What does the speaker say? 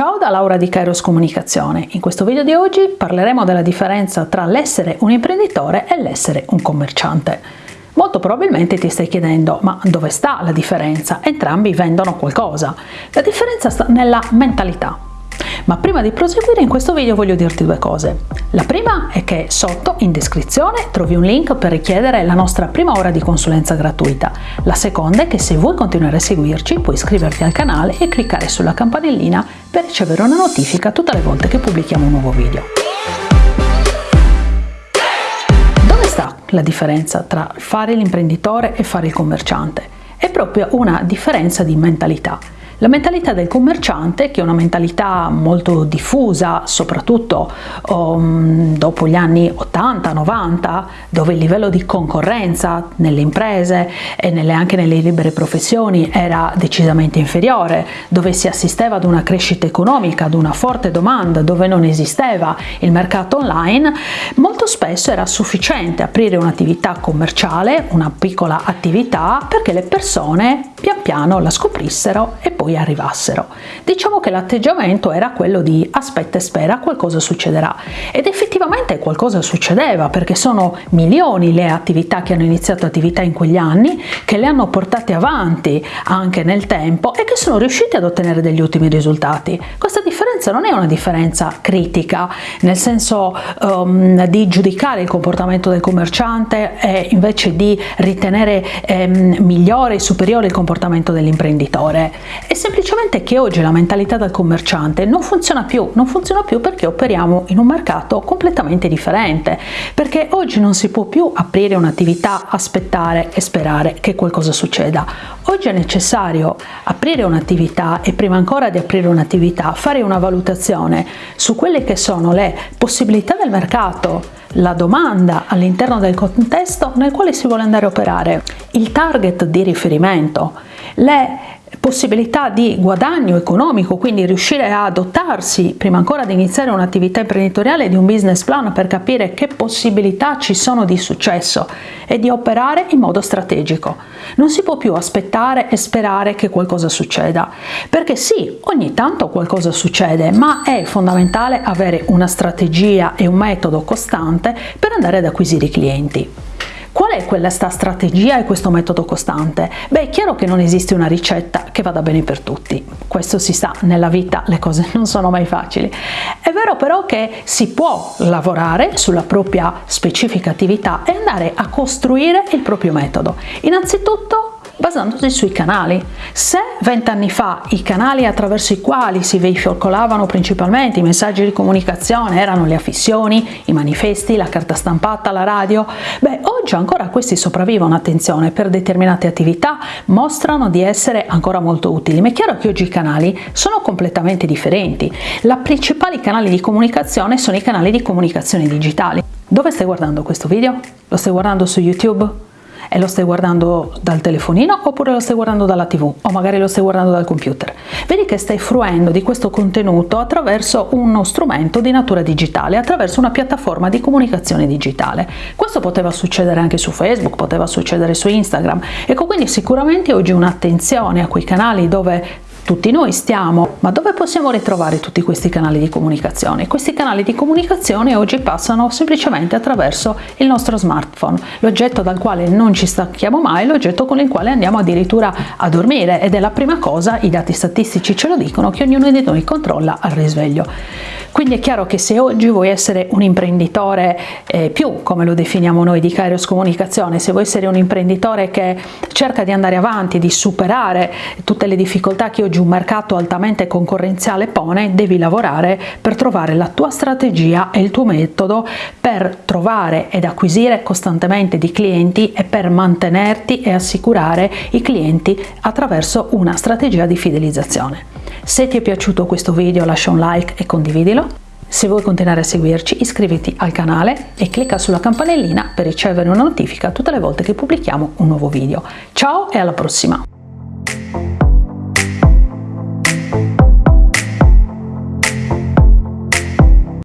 Ciao da Laura di Kairos Comunicazione. In questo video di oggi parleremo della differenza tra l'essere un imprenditore e l'essere un commerciante. Molto probabilmente ti stai chiedendo ma dove sta la differenza? Entrambi vendono qualcosa. La differenza sta nella mentalità. Ma prima di proseguire in questo video voglio dirti due cose. La prima è che sotto in descrizione trovi un link per richiedere la nostra prima ora di consulenza gratuita. La seconda è che se vuoi continuare a seguirci puoi iscriverti al canale e cliccare sulla campanellina per ricevere una notifica tutte le volte che pubblichiamo un nuovo video. Dove sta la differenza tra fare l'imprenditore e fare il commerciante? È proprio una differenza di mentalità. La mentalità del commerciante, che è una mentalità molto diffusa, soprattutto um, dopo gli anni 80-90, dove il livello di concorrenza nelle imprese e nelle, anche nelle libere professioni era decisamente inferiore, dove si assisteva ad una crescita economica, ad una forte domanda, dove non esisteva il mercato online, molto spesso era sufficiente aprire un'attività commerciale, una piccola attività, perché le persone pian piano la scoprissero e poi arrivassero. Diciamo che l'atteggiamento era quello di aspetta e spera, qualcosa succederà. Ed effettivamente qualcosa succedeva perché sono milioni le attività che hanno iniziato attività in quegli anni, che le hanno portate avanti anche nel tempo e che sono riusciti ad ottenere degli ottimi risultati. Questa differenza non è una differenza critica, nel senso um, di giudicare il comportamento del commerciante e invece di ritenere um, migliore e superiore il comportamento dell'imprenditore. È semplicemente che oggi la mentalità del commerciante non funziona più, non funziona più perché operiamo in un mercato completamente differente, perché oggi non si può più aprire un'attività, aspettare e sperare che qualcosa succeda. Oggi è necessario aprire un'attività e prima ancora di aprire un'attività fare una valutazione su quelle che sono le possibilità del mercato, la domanda all'interno del contesto nel quale si vuole andare a operare, il target di riferimento, le possibilità di guadagno economico, quindi riuscire a dotarsi prima ancora di iniziare un'attività imprenditoriale di un business plan per capire che possibilità ci sono di successo e di operare in modo strategico. Non si può più aspettare e sperare che qualcosa succeda, perché sì, ogni tanto qualcosa succede, ma è fondamentale avere una strategia e un metodo costante per andare ad acquisire i clienti. Questa strategia e questo metodo costante? Beh, è chiaro che non esiste una ricetta che vada bene per tutti. Questo si sa, nella vita le cose non sono mai facili. È vero però che si può lavorare sulla propria specifica attività e andare a costruire il proprio metodo. Innanzitutto basandosi sui canali. Se vent'anni fa i canali attraverso i quali si veicolavano principalmente i messaggi di comunicazione erano le affissioni, i manifesti, la carta stampata, la radio, beh oggi ancora questi sopravvivono, attenzione, per determinate attività mostrano di essere ancora molto utili, ma è chiaro che oggi i canali sono completamente differenti. I principali canali di comunicazione sono i canali di comunicazione digitali. Dove stai guardando questo video? Lo stai guardando su YouTube? E lo stai guardando dal telefonino oppure lo stai guardando dalla tv o magari lo stai guardando dal computer. Vedi che stai fruendo di questo contenuto attraverso uno strumento di natura digitale, attraverso una piattaforma di comunicazione digitale. Questo poteva succedere anche su Facebook, poteva succedere su Instagram. Ecco quindi sicuramente oggi un'attenzione a quei canali dove tutti noi stiamo, ma dove possiamo ritrovare tutti questi canali di comunicazione? Questi canali di comunicazione oggi passano semplicemente attraverso il nostro smartphone, l'oggetto dal quale non ci stacchiamo mai, l'oggetto con il quale andiamo addirittura a dormire ed è la prima cosa, i dati statistici ce lo dicono, che ognuno di noi controlla al risveglio. Quindi è chiaro che se oggi vuoi essere un imprenditore eh, più, come lo definiamo noi di Kairos Comunicazione, se vuoi essere un imprenditore che cerca di andare avanti, di superare tutte le difficoltà che oggi un mercato altamente concorrenziale pone, devi lavorare per trovare la tua strategia e il tuo metodo per trovare ed acquisire costantemente di clienti e per mantenerti e assicurare i clienti attraverso una strategia di fidelizzazione. Se ti è piaciuto questo video lascia un like e condividilo. Se vuoi continuare a seguirci iscriviti al canale e clicca sulla campanellina per ricevere una notifica tutte le volte che pubblichiamo un nuovo video. Ciao e alla prossima!